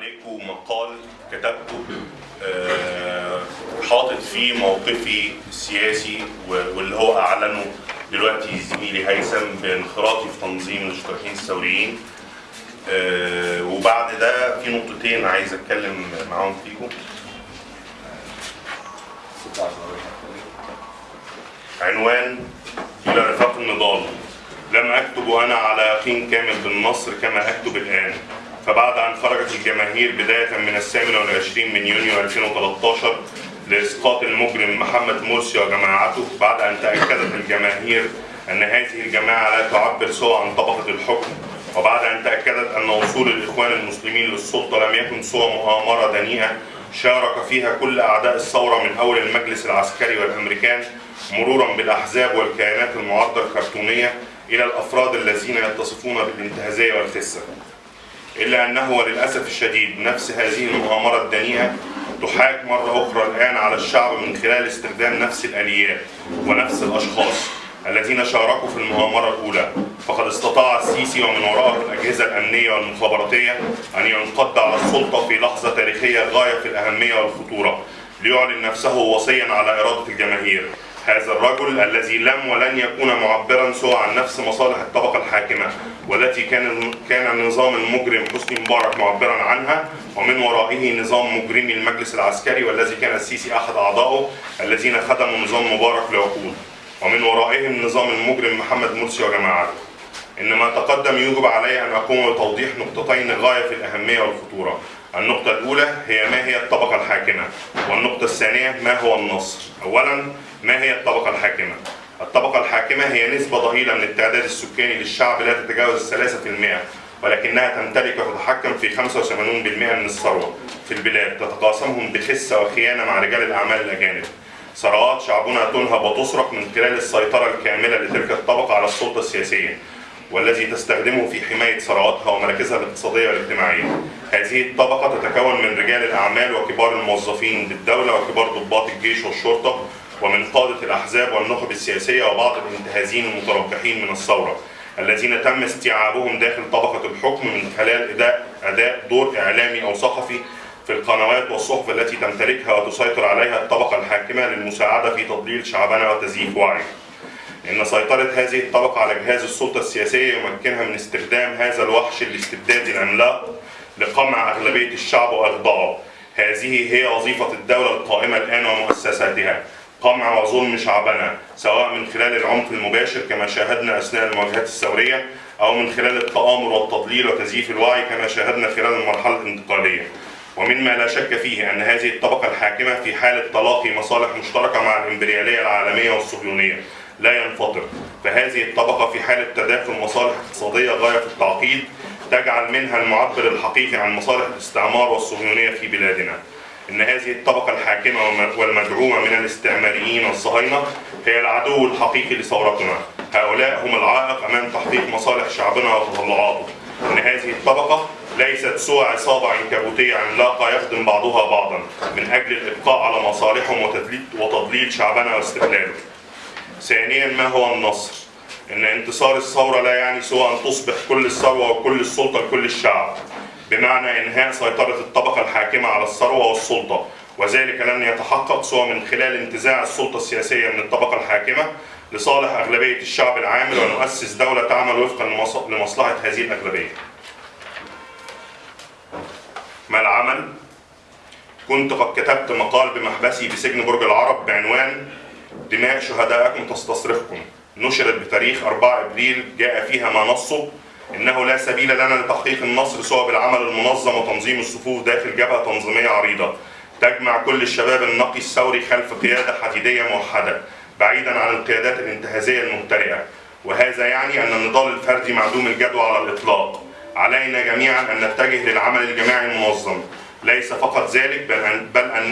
عليكم مقال كتبته آه، حاطط فيه موقفي السياسي واللي هو أعلنه دلوقتي زميلي هيثم بانخراطي في تنظيم الاشتراكيين الثوريين. آه، وبعد ده في نقطتين عايز أتكلم معاهم فيكم. عنوان إلى رفاق النضال. لم أكتب أنا على يقين كامل بالنصر كما أكتب الآن. فبعد أن خرجت الجماهير بداية من الثامن والعشرين من يونيو 2013 لإسقاط المجرم محمد مرسي وجماعته بعد أن تأكدت الجماهير أن هذه الجماعة لا تعبر سوى عن طبقة الحكم وبعد أن تأكدت أن وصول الإخوان المسلمين للسلطة لم يكن سوى مؤامرة دنيئة شارك فيها كل أعداء الثورة من أول المجلس العسكري والأمريكان مرورا بالأحزاب والكيانات المعارضة الكرتونية إلى الأفراد الذين يتصفون بالانتهازية والخسة. إلا أنه وللأسف الشديد نفس هذه المؤامرة الدنيئة تحاك مرة أخرى الآن على الشعب من خلال استخدام نفس الآليات ونفس الأشخاص الذين شاركوا في المؤامرة الأولى. فقد استطاع السيسي ومن وراءه الأجهزة الأمنية والمخابراتية أن ينقض على السلطة في لحظة تاريخية غاية في الأهمية والخطورة ليعلن نفسه وصيا على إرادة الجماهير. هذا الرجل الذي لم ولن يكون معبرا سوى عن نفس مصالح الطبقة الحاكمة والتي كان كان النظام المجرم حسني مبارك معبرا عنها ومن ورائه نظام مجرمي المجلس العسكري والذي كان السيسي أحد أعضائه الذين خدموا نظام مبارك لعقود ومن ورائهم نظام المجرم محمد مرسي وجماعته. إن ما تقدم يوجب علي أن أقوم بتوضيح نقطتين غاية في الأهمية والخطورة. النقطة الأولى هي ما هي الطبقة الحاكمة والنقطة الثانية ما هو النصر؟ أولا ما هي الطبقة الحاكمة؟ الطبقة الحاكمة هي نسبة ضئيلة من التعداد السكاني للشعب لا تتجاوز الثلاثة في المئة ولكنها تمتلك وتتحكم في 85% من الثروة في البلاد تتقاسمهم بخسة وخيانة مع رجال الأعمال الأجانب. ثروات شعبنا تنهب وتسرق من خلال السيطرة الكاملة لتلك الطبقة على السلطة السياسية. والذي تستخدمه في حماية ثرواتها ومراكزها الاقتصادية والاجتماعية. هذه الطبقة تتكون من رجال الأعمال وكبار الموظفين بالدولة وكبار ضباط الجيش والشرطة ومن قادة الأحزاب والنخب السياسية وبعض الانتهازين المتربحين من الثورة الذين تم استيعابهم داخل طبقة الحكم من خلال أداء أداء دور إعلامي أو صحفي في القنوات والصحف التي تمتلكها وتسيطر عليها الطبقة الحاكمة للمساعدة في تضليل شعبنا وتزييف وعيه. إن سيطرة هذه الطبقة على جهاز السلطة السياسية يمكنها من استخدام هذا الوحش الاستبدادي العملاق لقمع أغلبية الشعب وإخضاعه. هذه هي وظيفة الدولة القائمة الآن ومؤسساتها. قمع وظلم شعبنا سواء من خلال العنف المباشر كما شاهدنا أثناء المواجهات الثورية أو من خلال التآمر والتضليل وتزييف الوعي كما شاهدنا خلال المرحلة الانتقالية. ومما لا شك فيه أن هذه الطبقة الحاكمة في حالة تلاقي مصالح مشتركة مع الإمبريالية العالمية والصهيونية لا ينفطر. فهذه الطبقة في حالة تداخل مصالح اقتصادية غاية في التعقيد تجعل منها المعبر الحقيقي عن مصالح الاستعمار والصهيونية في بلادنا. إن هذه الطبقة الحاكمة والم- والمدعومة من الاستعماريين والصهاينة هي العدو الحقيقي لثورتنا. هؤلاء هم العائق أمام تحقيق مصالح شعبنا وتطلعاته. إن هذه الطبقة ليست سوى عصابة عنكبوتية عملاقة يخدم بعضها بعضا من أجل الإبقاء على مصالحهم وتضليل شعبنا واستغلاله ثانيا ما هو النصر إن انتصار الثورة لا يعني سوى أن تصبح كل الثروة وكل السلطة لكل الشعب بمعنى إنهاء سيطرة الطبقة الحاكمة على الثروة والسلطة وذلك لن يتحقق سوى من خلال انتزاع السلطة السياسية من الطبقة الحاكمة لصالح أغلبية الشعب العامل ونؤسس دولة تعمل وفقا لمص- لمصلحة هذه الأغلبية. ما العمل؟ كنت قد كتبت مقال بمحبسي بسجن برج العرب بعنوان دماء شهدائكم تستصرخكم. نشرت بتاريخ 4 إبريل جاء فيها ما نصه. إنه لا سبيل لنا لتحقيق النصر سوى بالعمل المنظم وتنظيم الصفوف داخل جبهة تنظيمية عريضة. تجمع كل الشباب النقي الثوري خلف قيادة حديدية موحدة بعيدا عن القيادات الانتهازية المبتدئه وهذا يعني أن النضال الفردي معدوم الجدوى على الإطلاق. علينا جميعا أن نتجه للعمل الجماعي المنظم. ليس فقط ذلك بل,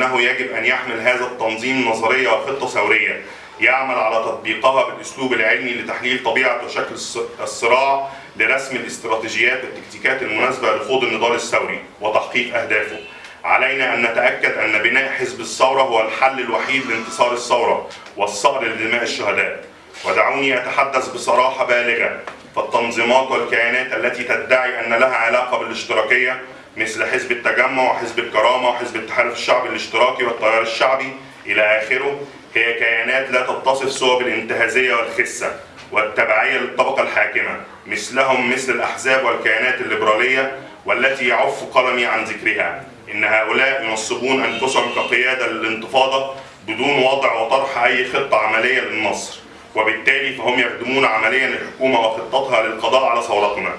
أن إنه يجب أن يحمل هذا التنظيم نظريه وخطه ثوريه يعمل على تطبيقها بالأسلوب العلمي لتحليل طبيعة وشكل الص- الصراع لرسم الاستراتيجيات والتكتيكات المناسبة لخوض النضال الثوري وتحقيق أهدافه. علينا أن نتأكد أن بناء حزب الثورة هو الحل الوحيد لانتصار الثورة والصقر لدماء الشهداء. ودعوني أتحدث بصراحة بالغة فالتنظيمات والكيانات التي تدعي أن لها علاقة بالاشتراكية مثل حزب التجمع وحزب الكرامة وحزب التحالف الشعبي الاشتراكي والتيار الشعبي إلى آخره. هي كيانات لا تتصف سوى بالانتهازية والخسة والتبعية للطبقة الحاكمة مثلهم مثل الأحزاب والكيانات الليبرالية والتي يعف قلمي عن ذكرها. إن هؤلاء ينصبون أنفسهم كقيادة للانتفاضة بدون وضع وطرح أي خطة عملية للنصر وبالتالي فهم يخدمون عمليا الحكومة وخطتها للقضاء على ثورتنا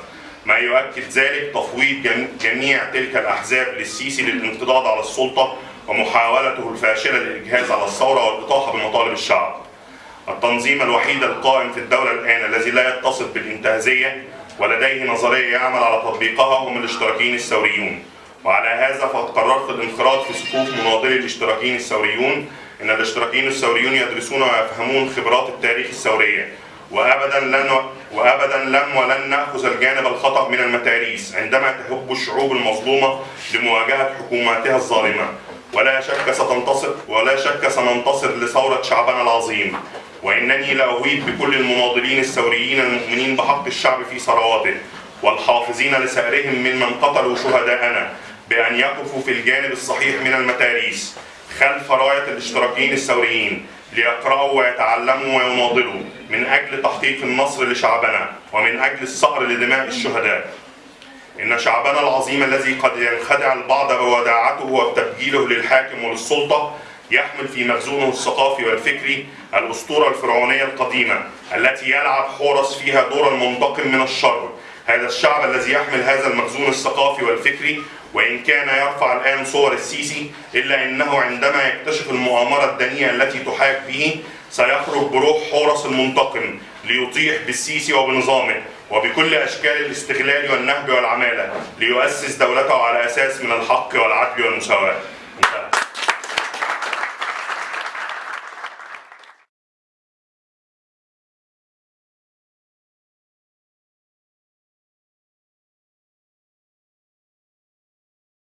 ما يؤكد ذلك تفويض جم- جميع تلك الأحزاب للسيسي للانقضاض على السلطة ومحاولته الفاشلة للإجهاز على الثورة والإطاحة بمطالب الشعب. التنظيم الوحيد القائم في الدولة الآن الذي لا يتصف بالانتهازية ولديه نظرية يعمل على تطبيقها هم الاشتراكيين الثوريون. وعلى هذا فقد قررت الانخراط في صفوف مناضلي الاشتراكيين الثوريون إن الاشتراكيين الثوريون يدرسون ويفهمون خبرات التاريخ الثورية. وابدا لن وابدا لم ولن نأخذ الجانب الخطأ من المتاريس عندما تهب الشعوب المظلومة لمواجهة حكوماتها الظالمة. ولا شك ستنتصر ولا شك سننتصر لثورة شعبنا العظيم. وإنني لاويد بكل المناضلين الثوريين المؤمنين بحق الشعب في ثرواته والحافظين لثأرهم ممن قتلوا شهداءنا بأن يقفوا في الجانب الصحيح من المتاريس خلف راية الاشتراكيين الثوريين. ليقرأوا ويتعلموا ويناضلوا من أجل تحقيق النصر لشعبنا ومن أجل الصقر لدماء الشهداء. إن شعبنا العظيم الذي قد ينخدع البعض بوداعته وبتبجيله للحاكم وللسلطة يحمل في مخزونه الثقافي والفكري الأسطورة الفرعونية القديمة التي يلعب حورس فيها دور المنتقم من الشر. هذا الشعب الذي يحمل هذا المخزون الثقافي والفكري وإن كان يرفع الآن صور السيسي إلا أنه عندما يكتشف المؤامرة الدنيئة التي تحاك به سيخرج بروح حورس المنتقم ليطيح بالسيسي وبنظامه وبكل أشكال الاستغلال والنهب والعمالة ليؤسس دولته على أساس من الحق والعدل والمساواة.